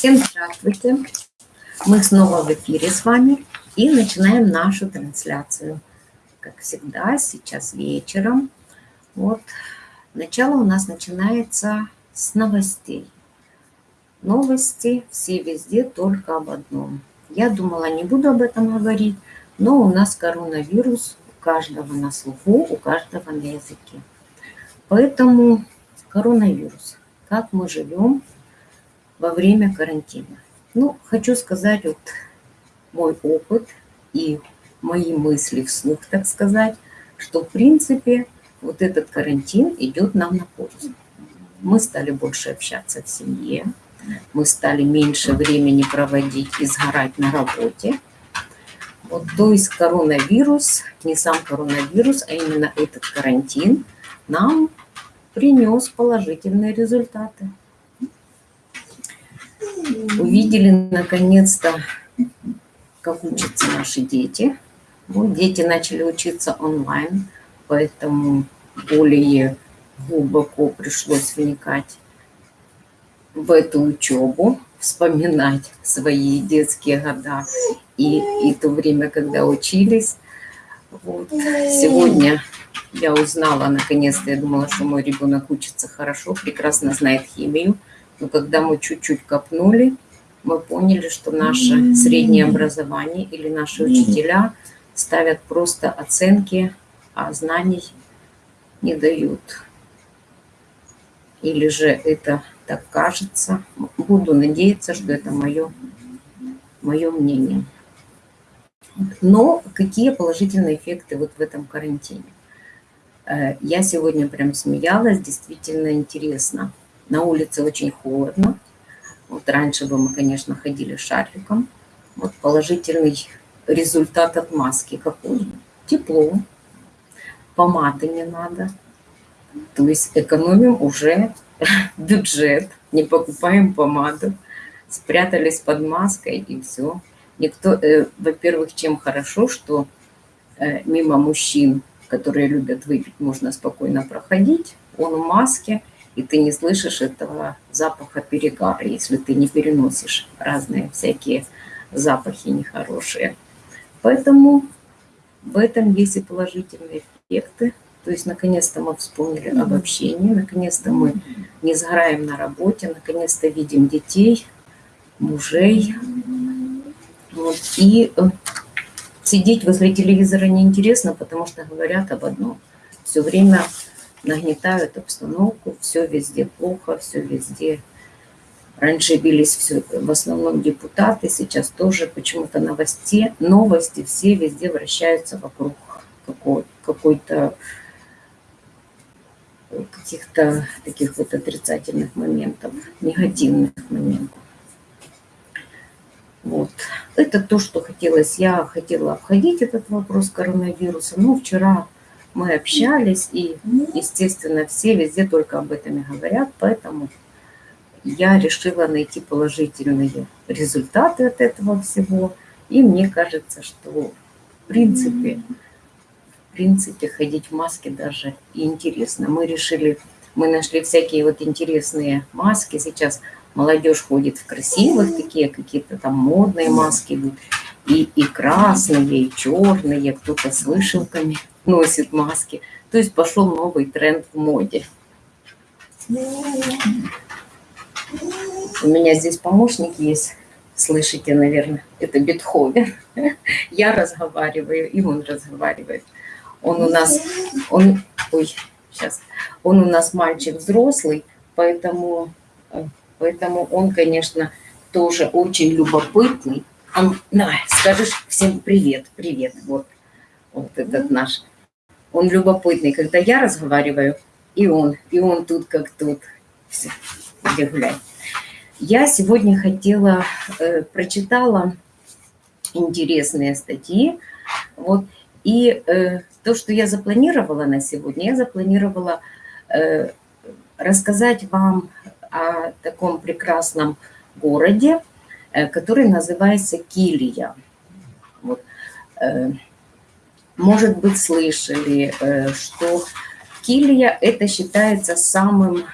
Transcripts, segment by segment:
Всем здравствуйте! Мы снова в эфире с вами и начинаем нашу трансляцию. Как всегда, сейчас вечером. Вот, начало у нас начинается с новостей. Новости все везде только об одном. Я думала, не буду об этом говорить, но у нас коронавирус у каждого на слуху, у каждого на языке. Поэтому коронавирус. Как мы живем во время карантина? Ну, хочу сказать вот мой опыт и мои мысли вслух, так сказать, что в принципе вот этот карантин идет нам на пользу. Мы стали больше общаться в семье, мы стали меньше времени проводить и сгорать на работе. Вот, то есть коронавирус, не сам коронавирус, а именно этот карантин нам принес положительные результаты. Увидели наконец-то, как учатся наши дети. Вот дети начали учиться онлайн, поэтому более глубоко пришлось вникать в эту учебу, вспоминать свои детские года и, и то время, когда учились. Вот. Сегодня я узнала, наконец-то, я думала, что мой ребенок учится хорошо, прекрасно знает химию. Но когда мы чуть-чуть копнули, мы поняли, что наше среднее образование или наши учителя ставят просто оценки, а знаний не дают. Или же это так кажется. Буду надеяться, что это мое, мое мнение. Но какие положительные эффекты вот в этом карантине? Э, я сегодня прям смеялась, действительно интересно. На улице очень холодно. Вот раньше бы мы, конечно, ходили шарфиком. Вот положительный результат от маски какой? Тепло, помады не надо. То есть экономим уже бюджет, не покупаем помаду, спрятались под маской и все. Никто, э, во-первых, чем хорошо, что э, мимо мужчин которые любят выпить, можно спокойно проходить. Он в маске, и ты не слышишь этого запаха перегара, если ты не переносишь разные всякие запахи нехорошие. Поэтому в этом есть и положительные эффекты. То есть, наконец-то мы вспомнили об общении, наконец-то мы не сгораем на работе, наконец-то видим детей, мужей. Вот. И э, Сидеть возле телевизора неинтересно, потому что говорят об одном. Все время нагнетают обстановку, все везде плохо, все везде. Раньше бились все, в основном депутаты, сейчас тоже почему-то новости, новости все везде вращаются вокруг какой-то каких-то таких вот отрицательных моментов, негативных моментов. Вот. Это то, что хотелось. Я хотела обходить этот вопрос коронавируса, но вчера мы общались, и, естественно, все везде только об этом и говорят, поэтому я решила найти положительные результаты от этого всего. И мне кажется, что в принципе, в принципе ходить в маске даже интересно. Мы решили, мы нашли всякие вот интересные маски. Сейчас Молодежь ходит в красивых, такие какие-то там модные маски. И, и красные, и черные, кто-то с вышивками носит маски. То есть пошел новый тренд в моде. У меня здесь помощник есть, слышите, наверное, это Бетховен. Я разговариваю, и он разговаривает. Он у нас, он, ой, сейчас, он у нас мальчик взрослый, поэтому э, Поэтому он, конечно, тоже очень любопытный. Он, на, скажешь всем привет, привет, вот, вот этот наш. Он любопытный, когда я разговариваю, и он, и он тут как тут. Все, где гулять. Я сегодня хотела, э, прочитала интересные статьи, вот, и э, то, что я запланировала на сегодня, я запланировала э, рассказать вам о таком прекрасном городе, э, который называется Килия. Вот. Э, может быть, слышали, э, что Килия это считается самым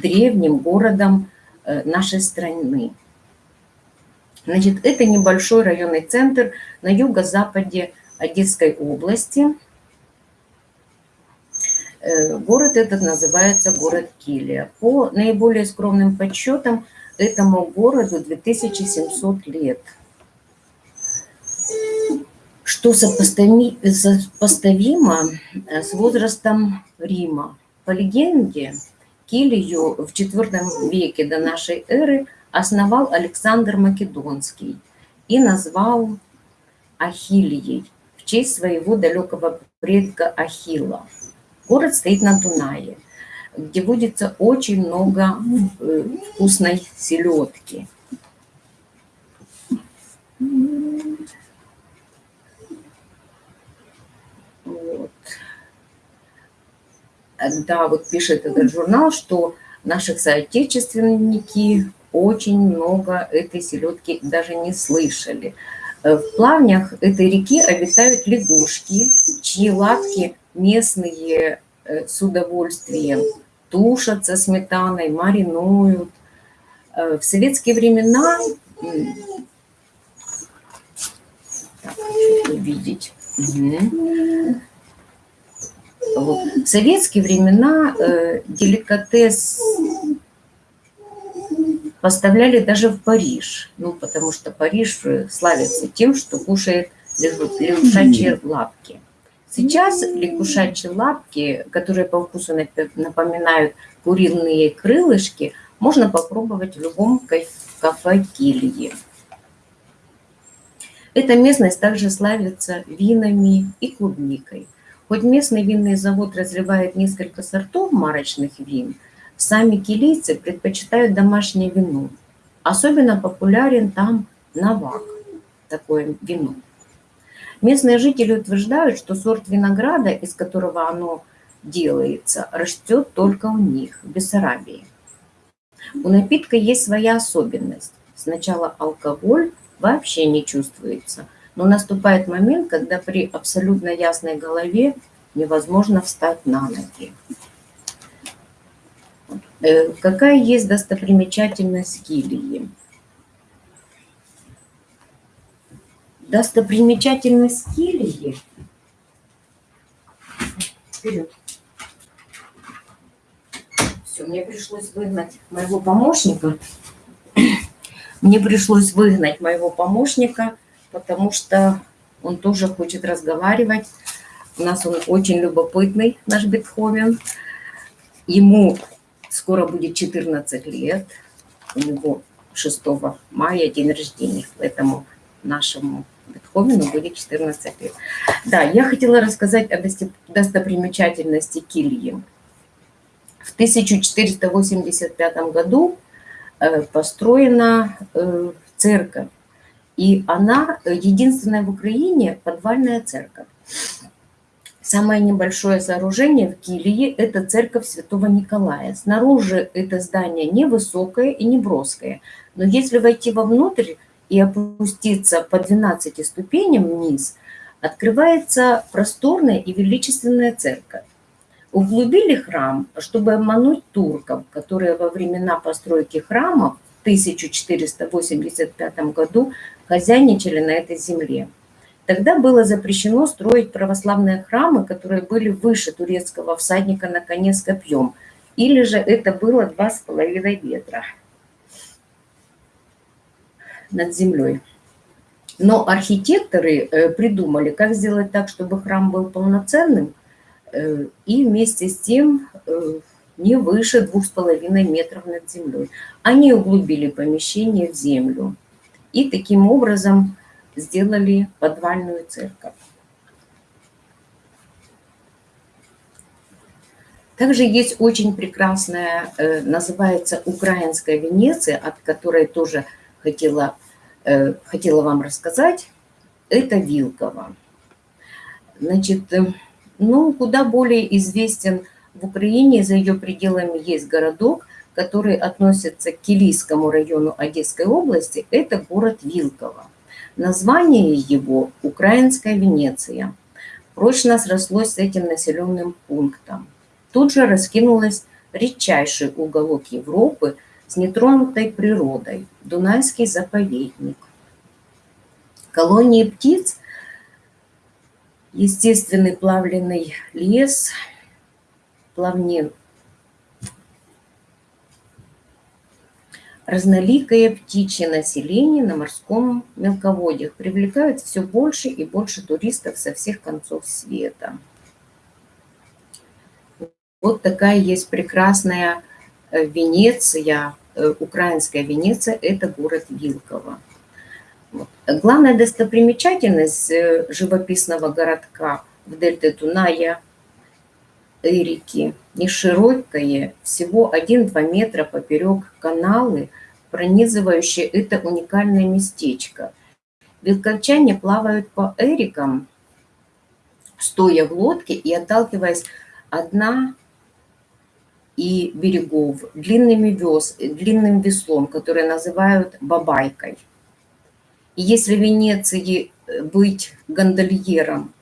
древним городом э, нашей страны. Значит, это небольшой районный центр на юго-западе Одесской области. Э, город этот называется город Килия. По наиболее скромным подсчетам, этому городу 2700 лет – что сопоставимо э, с возрастом Рима. По легенде, Килию в IV веке до нашей эры основал Александр Македонский и назвал Ахиллией в честь своего далекого предка Ахилла. Город стоит на Дунае, где водится очень много э, вкусной селедки. Да, вот пишет этот журнал, что наших соотечественники очень много этой селедки даже не слышали. Э, в плавнях этой реки обитают лягушки, чьи лапки местные э, с удовольствием тушат со сметаной, маринуют. Э, в советские времена, так, увидеть, угу. В советские времена э, деликатес поставляли даже в Париж, ну, потому что Париж славится тем, что кушает лягушачьи лапки. Сейчас лягушачьи лапки, которые по вкусу напоминают куриные крылышки, можно попробовать в любом кафе Кильи. Эта местность также славится винами и клубникой. Хоть местный винный завод разливает несколько сортов марочных вин, сами килийцы предпочитают домашнее вино. Особенно популярен там навак, такое вино. Местные жители утверждают, что сорт винограда, из которого оно делается, растет только у них, в Бессарабии. У напитка есть своя особенность. Сначала алкоголь вообще не чувствуется – но наступает момент, когда при абсолютно ясной голове невозможно встать на ноги. Э, какая есть достопримечательность Килии? Достопримечательность Килии? Вперед. Все, мне пришлось выгнать моего помощника. Мне пришлось выгнать моего помощника, потому что он тоже хочет разговаривать. У нас он очень любопытный, наш Бетховен. Ему скоро будет 14 лет. У него 6 мая день рождения, поэтому нашему Бетховену будет 14 лет. Да, я хотела рассказать о достопримечательности Кильи. В 1485 году э, построена э, церковь и она э, единственная в Украине подвальная церковь. Самое небольшое сооружение в Килии – это церковь Святого Николая. Снаружи это здание невысокое и не броское. Но если войти вовнутрь и опуститься по 12 ступеням вниз, открывается просторная и величественная церковь. Углубили храм, чтобы обмануть турков, которые во времена постройки храмов в 1485 году хозяйничали на этой земле. Тогда было запрещено строить православные храмы, которые были выше турецкого всадника на коне с копьем, или же это было два с половиной метра над землей. Но архитекторы э, придумали, как сделать так, чтобы храм был полноценным, э, и вместе с тем э, не выше двух с половиной метров над землей. Они углубили помещение в землю и таким образом сделали подвальную церковь. Также есть очень прекрасная, э, называется «Украинская Венеция», от которой тоже хотела, э, хотела вам рассказать. Это Вилково. Значит, э, ну, куда более известен в Украине, за ее пределами есть городок, который относится к Килийскому району Одесской области, это город Вилково. Название его – Украинская Венеция. Прочно срослось с этим населенным пунктом. Тут же раскинулась редчайший уголок Европы с нетронутой природой, Дунайский заповедник. Колонии птиц, естественный плавленный лес, плавнин Разноликое птичье население на морском мелководье привлекает все больше и больше туристов со всех концов света. Вот такая есть прекрасная э, Венеция, э, украинская Венеция, это город Вилково. Главная достопримечательность э, живописного городка в дельте Дуная Эрики, не широкое, всего 1-2 метра поперек каналы – пронизывающее это уникальное местечко. Белковчане плавают по эрикам, стоя в лодке и отталкиваясь одна и берегов длинными вес, длинным веслом, который называют бабайкой. И если в Венеции быть гондольером –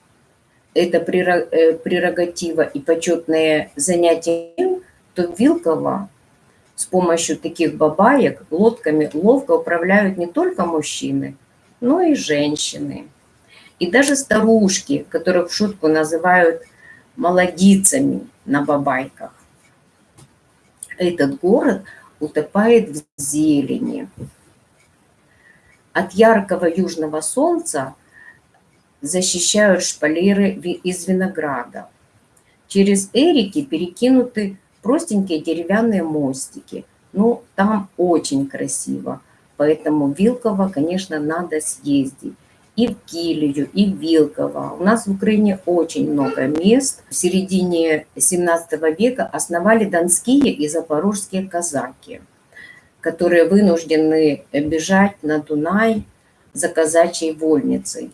это э, прерогатива и почетное занятие, то Вилково с помощью таких бабаек лодками ловко управляют не только мужчины, но и женщины. И даже старушки, которых в шутку называют молодицами на бабайках. Этот город утопает в зелени. От яркого южного солнца защищают шпалеры из винограда. Через эрики перекинуты простенькие деревянные мостики. Ну, там очень красиво. Поэтому Вилково, конечно, надо съездить. И в Килию, и в Вилково. У нас в Украине очень много мест. В середине 17 века основали донские и запорожские казаки, которые вынуждены бежать на Дунай за казачьей вольницей.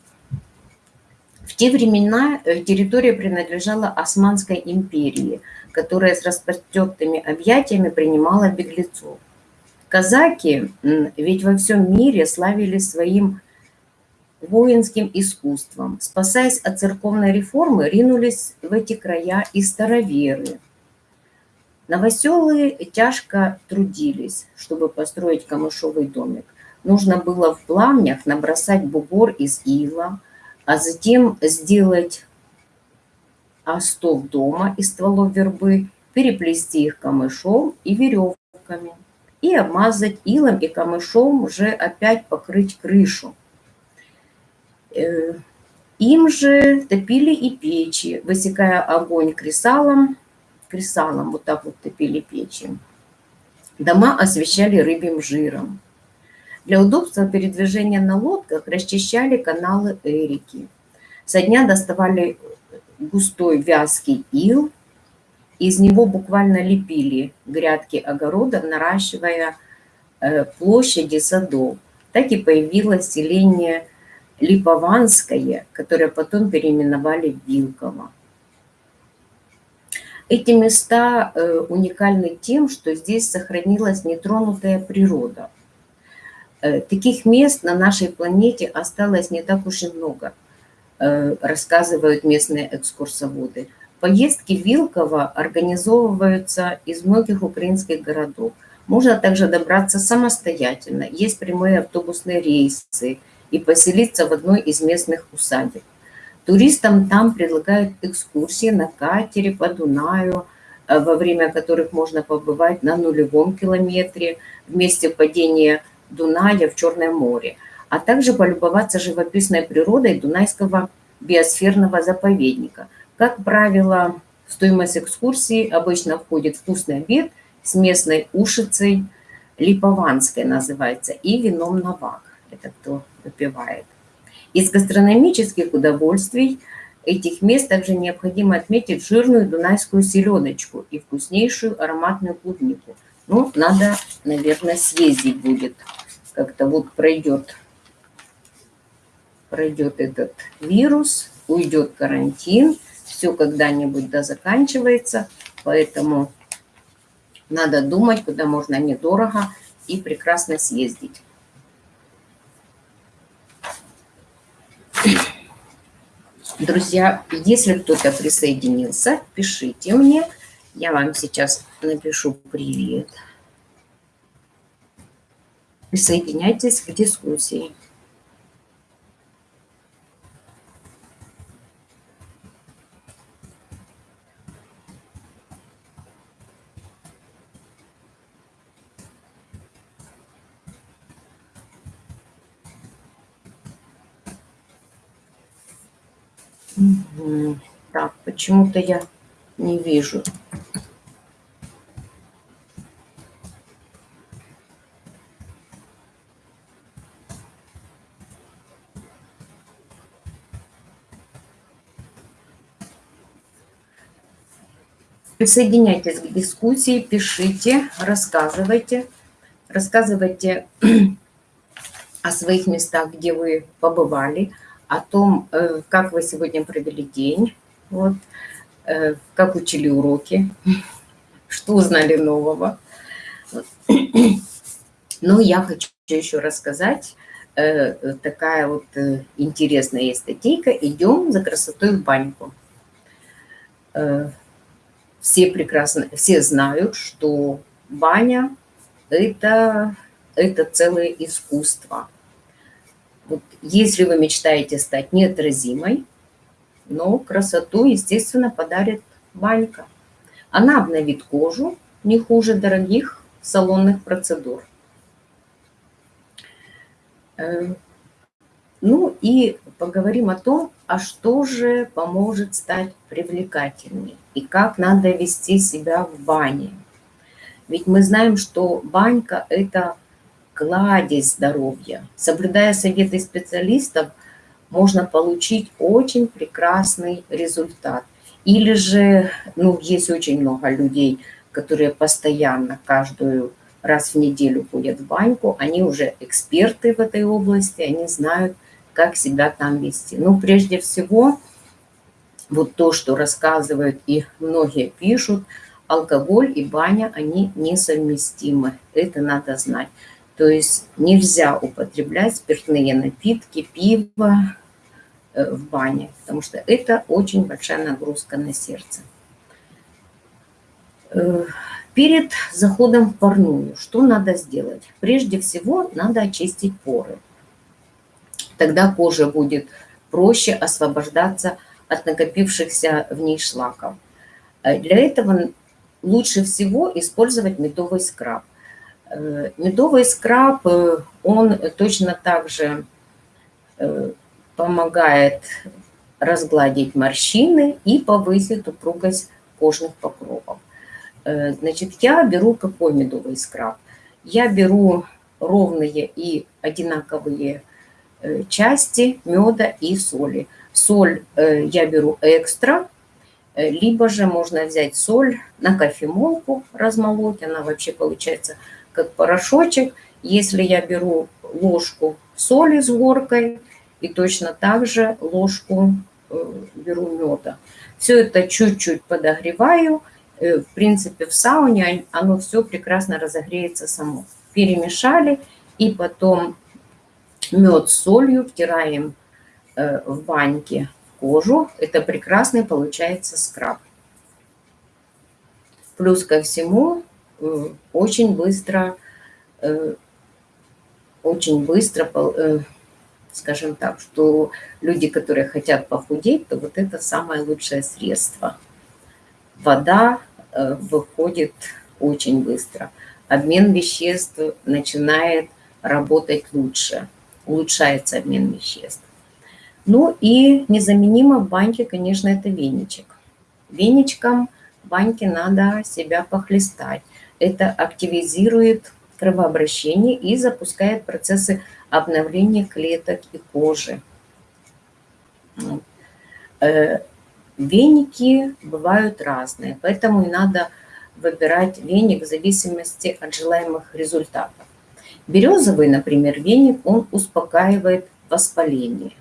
В те времена э, территория принадлежала Османской империи – которая с распростертыми объятиями принимала беглецов. Казаки ведь во всем мире славились своим воинским искусством. Спасаясь от церковной реформы, ринулись в эти края и староверы. Новоселые тяжко трудились, чтобы построить камышовый домик. Нужно было в пламнях набросать бугор из ила, а затем сделать остов дома из стволов вербы, переплести их камышом и веревками и обмазать илом и камышом уже опять покрыть крышу. Э, им же топили и печи, высекая огонь кресалом, кресалом вот так вот топили печи. Дома освещали рыбьим жиром. Для удобства передвижения на лодках расчищали каналы Эрики. Со дня доставали густой вязкий ил, из него буквально лепили грядки огородов, наращивая э, площади садов. Так и появилось селение Липованское, которое потом переименовали в Вилково. Эти места э, уникальны тем, что здесь сохранилась нетронутая природа. Э, таких мест на нашей планете осталось не так уж и много – Э, рассказывают местные экскурсоводы. Поездки в Вилково организовываются из многих украинских городов. Можно также добраться самостоятельно. Есть прямые автобусные рейсы и поселиться в одной из местных усадеб. Туристам там предлагают экскурсии на катере по Дунаю, э, во время которых можно побывать на нулевом километре в месте падения Дуная в Черное море – а также полюбоваться живописной природой Дунайского биосферного заповедника. Как правило, стоимость экскурсии обычно входит вкусный обед с местной ушицей, липованской называется, и вином навак. Это кто выпивает. Из гастрономических удовольствий этих мест также необходимо отметить жирную дунайскую селедочку и вкуснейшую ароматную клубнику. Ну, надо, наверное, съездить будет. Как-то вот пройдет пройдет этот вирус, уйдет карантин, все когда-нибудь да заканчивается, поэтому надо думать, куда можно недорого и прекрасно съездить. Друзья, если кто-то присоединился, пишите мне. Я вам сейчас напишу привет. Присоединяйтесь к дискуссии. Так, почему-то я не вижу. Присоединяйтесь к дискуссии, пишите, рассказывайте. Рассказывайте о своих местах, где вы побывали, о том, э, как вы сегодня провели день, вот, как учили уроки, что узнали нового. Но я хочу еще рассказать, э, такая вот интересная есть статейка «Идем за красотой в баньку» все прекрасно, все знают, что баня – это, это целое искусство. Вот если вы мечтаете стать неотразимой, но красоту, естественно, подарит банька. Она обновит кожу не хуже дорогих салонных процедур. Э, ну и поговорим о том, а что же поможет стать привлекательней и как надо вести себя в бане. Ведь мы знаем, что банька – это кладезь здоровья. Соблюдая советы специалистов, можно получить очень прекрасный результат. Или же, ну, есть очень много людей, которые постоянно, каждую раз в неделю ходят в баньку, они уже эксперты в этой области, они знают, как себя там вести. Ну, прежде всего, вот то, что рассказывают и многие пишут, алкоголь и баня, они несовместимы. Это надо знать. То есть нельзя употреблять спиртные напитки, пиво в бане, потому что это очень большая нагрузка на сердце. Э, перед заходом в парную что надо сделать? Прежде всего надо очистить поры. Тогда кожа будет проще освобождаться от накопившихся в ней шлаков. Э, для этого лучше всего использовать медовый скраб. Э, медовый скраб, э, он точно так же помогает разгладить морщины и повысить упругость кожных покровов. Значит, я беру какой медовый скраб? Я беру ровные и одинаковые Э, части меда и соли. Соль э, я беру экстра, э, либо же можно взять соль на кофемолку, размолоть, она вообще получается как порошочек. Если я беру ложку соли с горкой и точно так же ложку беру меда. Все это чуть-чуть подогреваю. В принципе, в сауне оно все прекрасно разогреется само. Перемешали и потом мед с солью втираем э, в баньке кожу. Это прекрасный получается скраб. Плюс ко всему э, очень быстро, э, очень быстро, скажем так, что люди, которые хотят похудеть, то вот это самое лучшее средство. Вода выходит очень быстро. Обмен веществ начинает работать лучше улучшается обмен веществ. Ну и незаменимо в баньке, конечно, это веничек. Веничком в баньке надо себя похлестать. Это активизирует кровообращение и запускает процессы обновления клеток и кожи. Э, веники бывают разные, поэтому и надо выбирать веник в зависимости от желаемых результатов. Березовый, например, веник, он успокаивает воспаление.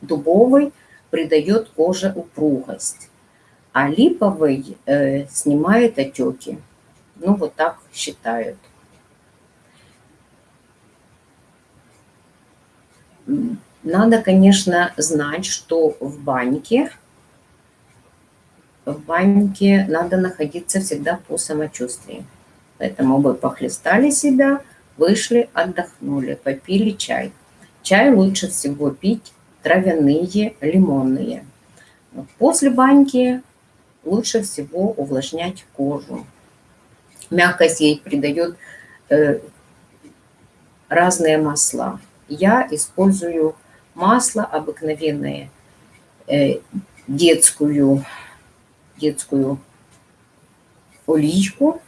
Дубовый придает коже упругость, а липовый э, снимает отеки. Ну, вот так считают. Надо, конечно, знать, что в баньке, в баньке надо находиться всегда по самочувствию. Поэтому вы похлестали себя, вышли, отдохнули, попили чай. Чай лучше всего пить травяные, лимонные. После баньки лучше всего увлажнять кожу. Мягкость ей придает э, разные масла. Я использую масло обыкновенное, э, детскую, детскую оличку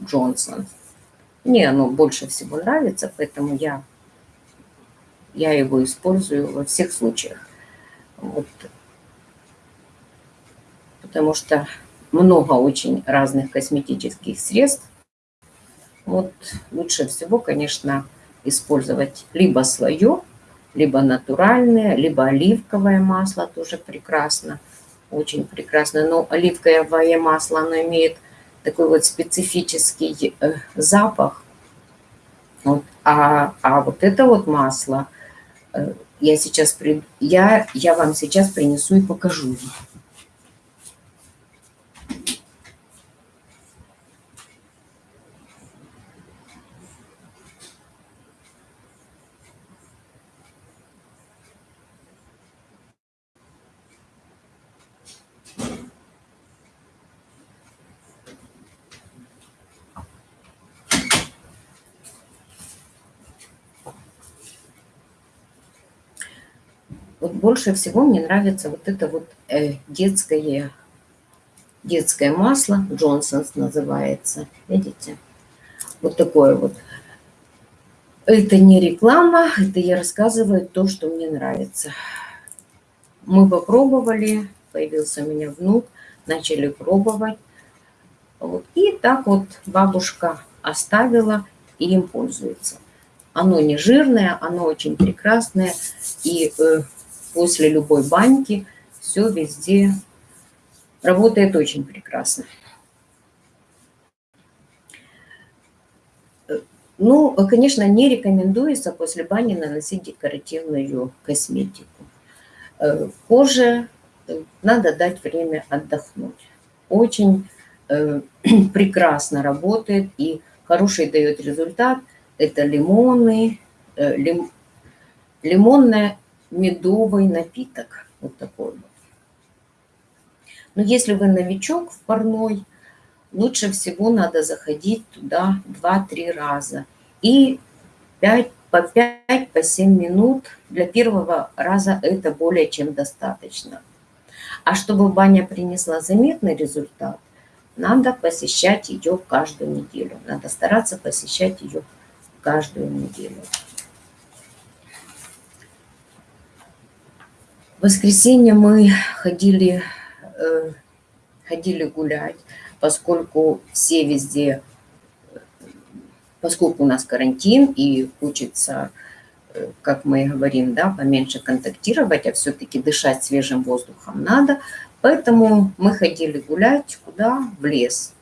Джонсон. Мне оно больше всего нравится, поэтому я, я его использую во всех случаях. Вот. Потому что много очень разных косметических средств. Вот лучше всего, конечно, использовать либо свое, либо натуральное, либо оливковое масло тоже прекрасно, очень прекрасно. Но оливковое масло, оно имеет такой вот специфический э, запах. Вот. А, а вот это вот масло э, я сейчас при, я, я вам сейчас принесу и покажу. Больше всего мне нравится вот это вот э, детское, детское масло, Джонсонс называется, видите? Вот такое вот. Это не реклама, это я рассказываю то, что мне нравится. Мы попробовали, появился у меня внук, начали пробовать. И так вот бабушка оставила и им пользуется. Оно не жирное, оно очень прекрасное. И э, после любой баньки все везде работает очень прекрасно. Ну, конечно, не рекомендуется после бани наносить декоративную косметику. Э, коже э, надо дать время отдохнуть. Очень э, прекрасно работает и хороший дает результат. Это лимоны, лим, лимонная медовый напиток. Вот такой вот. Но если вы новичок в парной, лучше всего надо заходить туда 2-3 раза. И 5, по 5-7 по минут для первого раза это более чем достаточно. А чтобы баня принесла заметный результат, надо посещать ее каждую неделю. Надо стараться посещать ее каждую неделю. Воскресенье мы ходили, э, ходили гулять, поскольку все везде, поскольку у нас карантин и хочется, э, как мы говорим, да, поменьше контактировать, а все-таки дышать свежим воздухом надо, поэтому мы ходили гулять куда? В лес.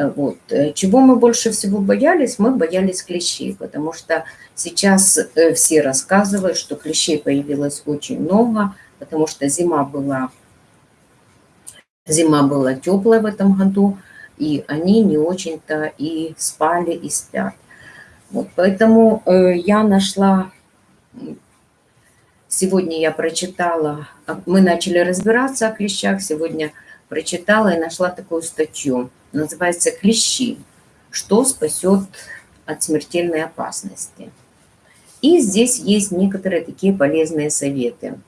Э, вот. Э, чего мы больше всего боялись? Мы боялись клещей, потому что сейчас э, все рассказывают, что клещей появилось очень много, потому что зима была, зима была теплая в этом году, и они не очень-то и спали, и спят. Вот, поэтому я нашла, сегодня я прочитала, а, мы начали разбираться о клещах, сегодня прочитала и нашла такую статью – называется «Клещи. Что спасет от смертельной опасности?». И здесь есть некоторые такие полезные советы.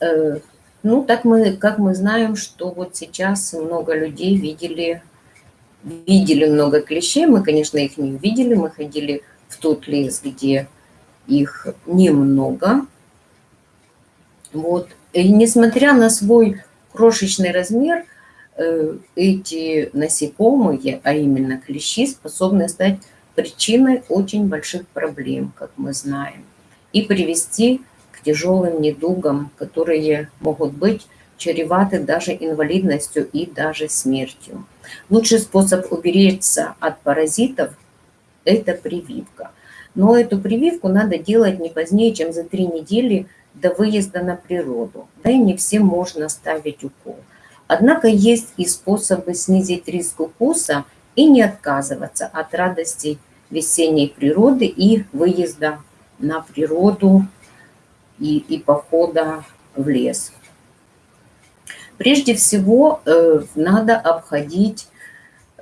Э, ну, так мы, как мы знаем, что вот сейчас много людей видели, видели много клещей. Мы, конечно, их не увидели. Мы ходили в тот лес, где их немного. Вот. И несмотря на свой крошечный размер, э, эти насекомые, а именно клещи, способны стать причиной очень больших проблем, как мы знаем, и привести к тяжелым недугам, которые могут быть чреваты даже инвалидностью и даже смертью. Лучший способ уберечься от паразитов – это прививка – Но эту прививку надо делать не позднее, чем за три недели до выезда на природу. Да и не всем можно ставить укол. Однако есть и способы снизить риск укуса и не отказываться от радости весенней природы и выезда на природу и, и похода в лес. Прежде всего э, надо обходить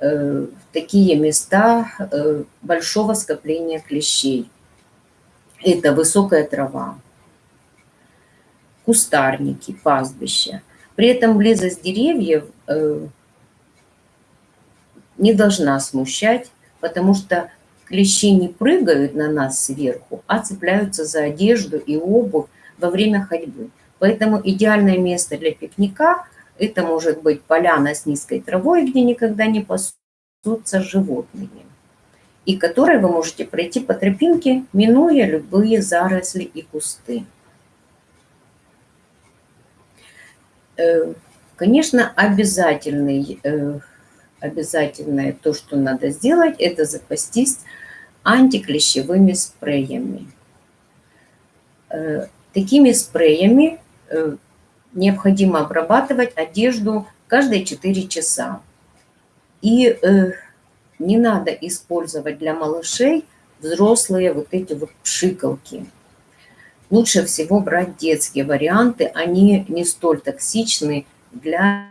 э, такие места э, большого скопления клещей. Это высокая трава, кустарники, пастбища. При этом близость деревьев э, не должна смущать, потому что клещи не прыгают на нас сверху, а цепляются за одежду и обувь во время ходьбы. Поэтому идеальное место для пикника – это может быть поляна с низкой травой, где никогда не пасутся животные, и которой вы можете пройти по тропинке, минуя любые заросли и кусты. Э, конечно, обязательный, э, обязательное то, что надо сделать, это запастись антиклещевыми спреями. Э, такими спреями необходимо обрабатывать одежду каждые 4 часа. И не надо использовать для малышей взрослые вот эти вот пшикалки лучше всего брать детские варианты, они не столь токсичны для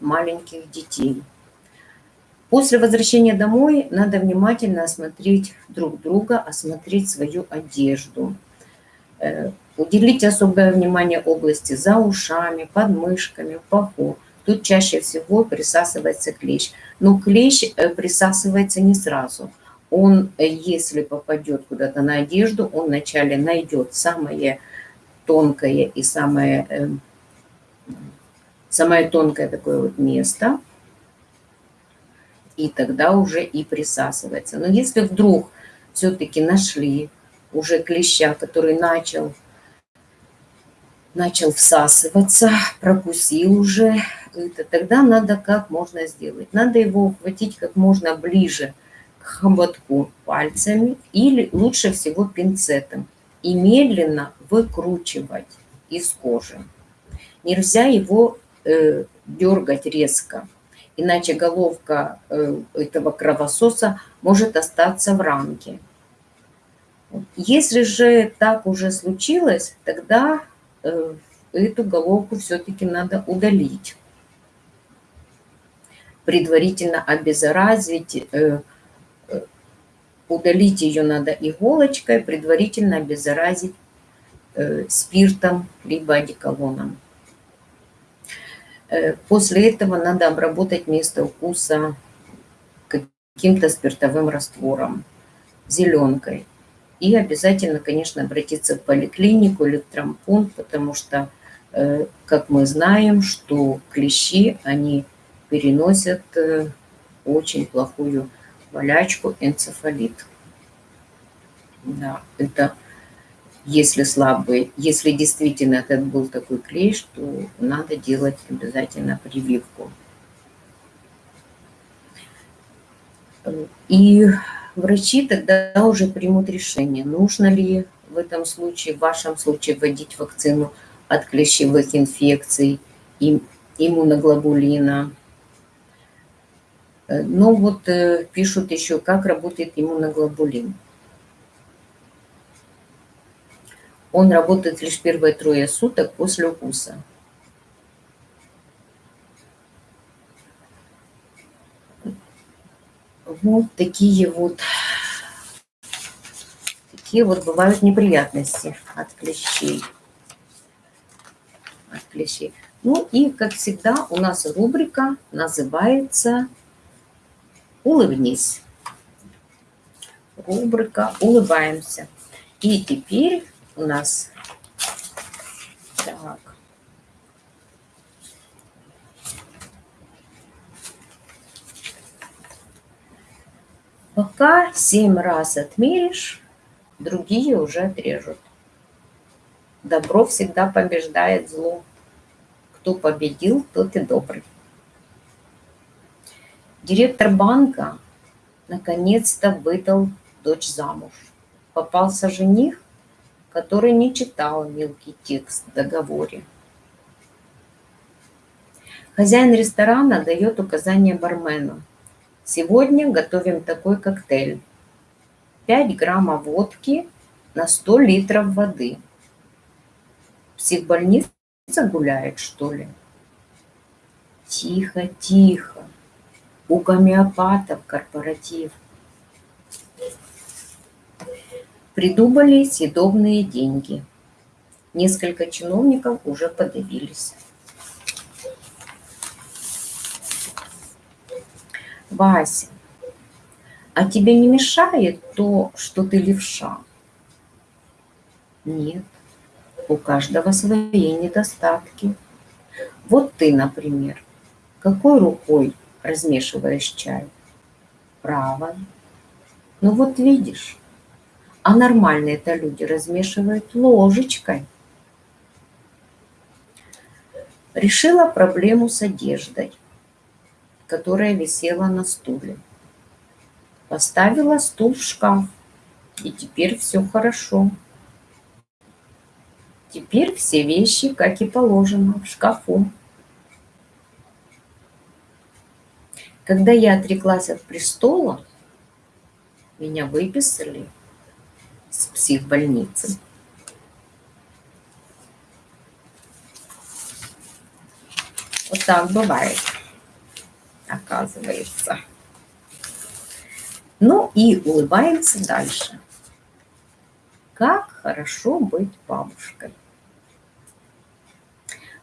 маленьких детей. После возвращения домой надо внимательно осмотреть друг друга, осмотреть свою одежду. Уделить особое внимание области за ушами, подмышками, в паху. Тут чаще всего присасывается клещ. Но клещ э, присасывается не сразу – он, э, если попадет куда-то на одежду, он вначале найдет самое тонкое и самое, э, самое тонкое такое вот место, и тогда уже и присасывается. Но если вдруг все-таки нашли уже клеща, который начал, начал всасываться, прокусил уже, это, тогда надо как можно сделать? Надо его ухватить как можно ближе к хоботку пальцами или лучше всего пинцетом и медленно выкручивать из кожи. Нельзя его э, дергать резко, иначе головка э, этого кровососа может остаться в рамке. Если же так уже случилось, тогда эту головку все-таки надо удалить. Предварительно обеззаразить э, Удалить ее надо иголочкой, предварительно обеззаразить э, спиртом либо одеколоном. Э, после этого надо обработать место укуса каким-то спиртовым раствором, зеленкой. И обязательно, конечно, обратиться в поликлинику или в трампунт, потому что, э, как мы знаем, что клещи, они переносят очень плохую болячку энцефалит. Да, это если слабый, если действительно этот был такой клещ, то надо делать обязательно прививку. И врачи тогда уже примут решение, нужно ли в этом случае, в вашем случае, вводить вакцину от клещевых инфекций, иммуноглобулина, Э, ну вот э, пишут еще, как работает иммуноглобулин. Он работает лишь первые трое суток после укуса. Вот такие вот, такие вот бывают неприятности от клещей. От клещей. Ну и, как всегда, у нас рубрика называется улыбнись. Рубрика «Улыбаемся». И теперь у нас... Так. Пока семь раз отмеришь, другие уже отрежут. Добро всегда побеждает зло. Кто победил, тот и добрый. Директор банка наконец-то выдал дочь замуж. попался жених, который не читал мелкий текст в договоре. Хозяин ресторана дает указание бармену. Сегодня готовим такой коктейль. 5 граммов водки на 100 литров воды. Психбольница гуляет, что ли? Тихо, тихо. У гомеопатов корпоратив. Придумали съедобные деньги. Несколько чиновников уже подавились. Вася, а тебе не мешает то, что ты левша? Нет, у каждого свои недостатки. Вот ты, например, какой рукой размешиваешь чай? Правой. Ну вот видишь, а нормальные-то люди размешивают ложечкой. Решила проблему с одеждой, которая висела на стуле. Поставила стул в шкаф, и теперь все хорошо. Теперь все вещи, как и положено, в шкафу. Когда я отреклась от престола, меня выписали с психбольницы. Вот так бывает, оказывается. Ну и улыбаемся дальше. Как хорошо быть бабушкой.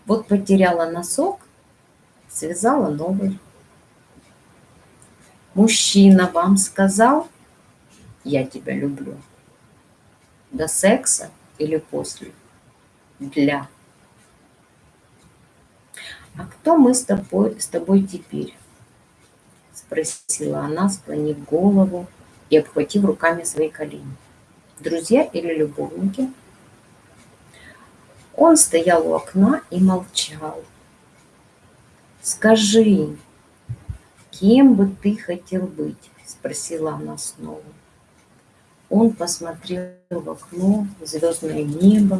Вот потеряла носок, связала новый. Мужчина вам сказал, я тебя люблю. До секса или после? Для. А кто мы с тобой, с тобой теперь? Спросила она, склонив голову и обхватив руками свои колени. Друзья или любовники? Он стоял у окна и молчал. «Скажи, кем бы ты хотел быть?» – спросила она снова. Он посмотрел в окно, в звездное небо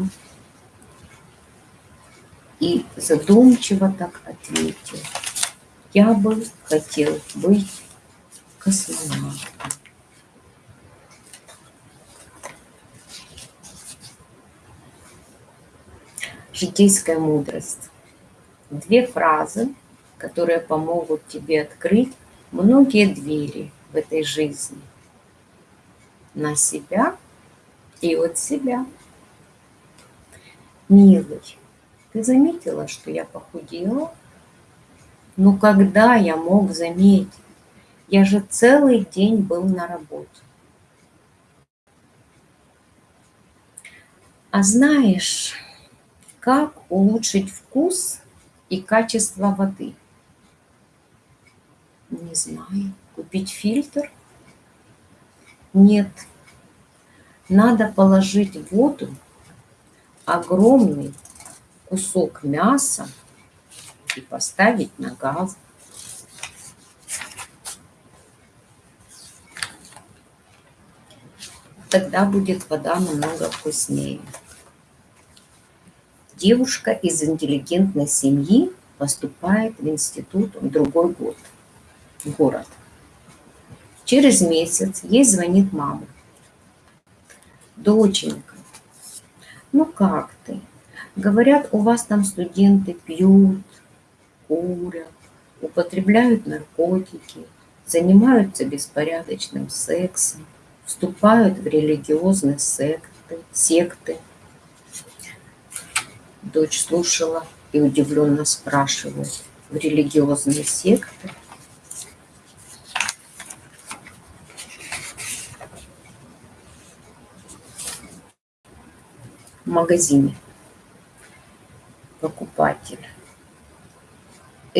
и задумчиво так ответил. Я бы хотел быть космонавтом. Житейская мудрость. Две фразы, которые помогут тебе открыть многие двери в этой жизни – на себя и от себя. Милый, ты заметила, что я похудела? Ну когда я мог заметить? Я же целый день был на работе. А знаешь, как улучшить вкус и качество воды? Не знаю. Купить фильтр? Нет, надо положить в воду огромный кусок мяса и поставить на газ. Тогда будет вода намного вкуснее. Девушка из интеллигентной семьи поступает в институт в другой год, в город. Через месяц ей звонит мама. Доченька, ну как ты? Говорят, у вас там студенты пьют, курят, употребляют наркотики, занимаются беспорядочным сексом, вступают в религиозные секты, секты. Дочь слушала и удивленно спрашивает, в религиозные секты? в магазине. Покупатель.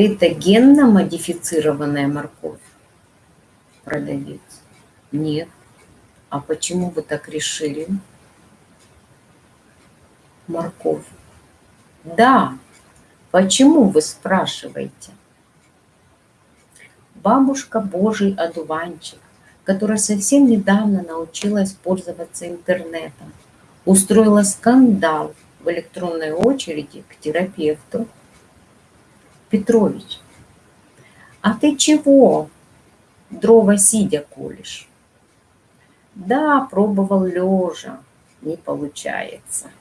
Это генно-модифицированная морковь? Продавец. Нет. А почему вы так решили? Морковь. Да. Почему вы спрашиваете? Бабушка Божий одуванчик, которая совсем недавно научилась пользоваться интернетом, устроила скандал в электронной очереди к терапевту. Петрович, а ты чего дрова сидя колешь? Да, пробовал лежа, не получается.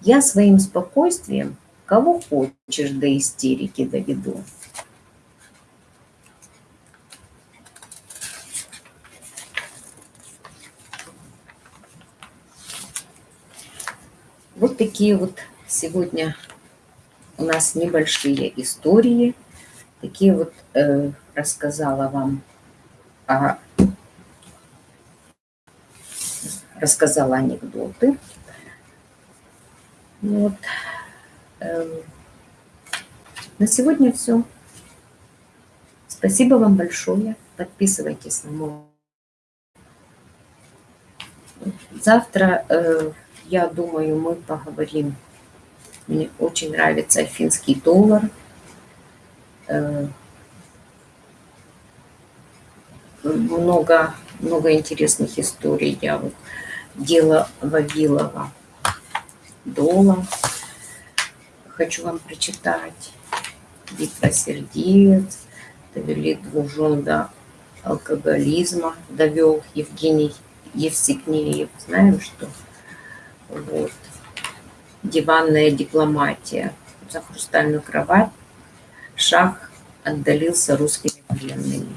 Я своим спокойствием кого хочешь до истерики доведу. Вот такие вот сегодня у нас небольшие истории. Такие вот э, рассказала вам, а, рассказала анекдоты. Вот. Э, на сегодня все. Спасибо вам большое. Подписывайтесь на мой. Завтра э, я думаю, мы поговорим. Мне очень нравится финский доллар. Э, много, много интересных историй. Я вот дело Вавилова Дола. Хочу вам прочитать. Битва сердец, довели двух до алкоголизма, довел Евгений Евсикнеев. Знаем, что вот. Диванная дипломатия. За хрустальную кровать шах отдалился русскими пленными.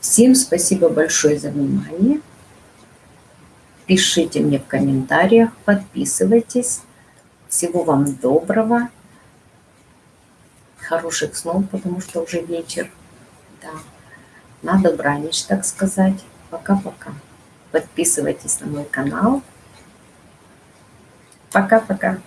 Всем спасибо большое за внимание. Пишите мне в комментариях, подписывайтесь. Всего вам доброго. Хороших снов, потому что уже вечер. Да. Надо бранить, так сказать. Пока-пока. Подписывайтесь на мой канал. Пока-пока.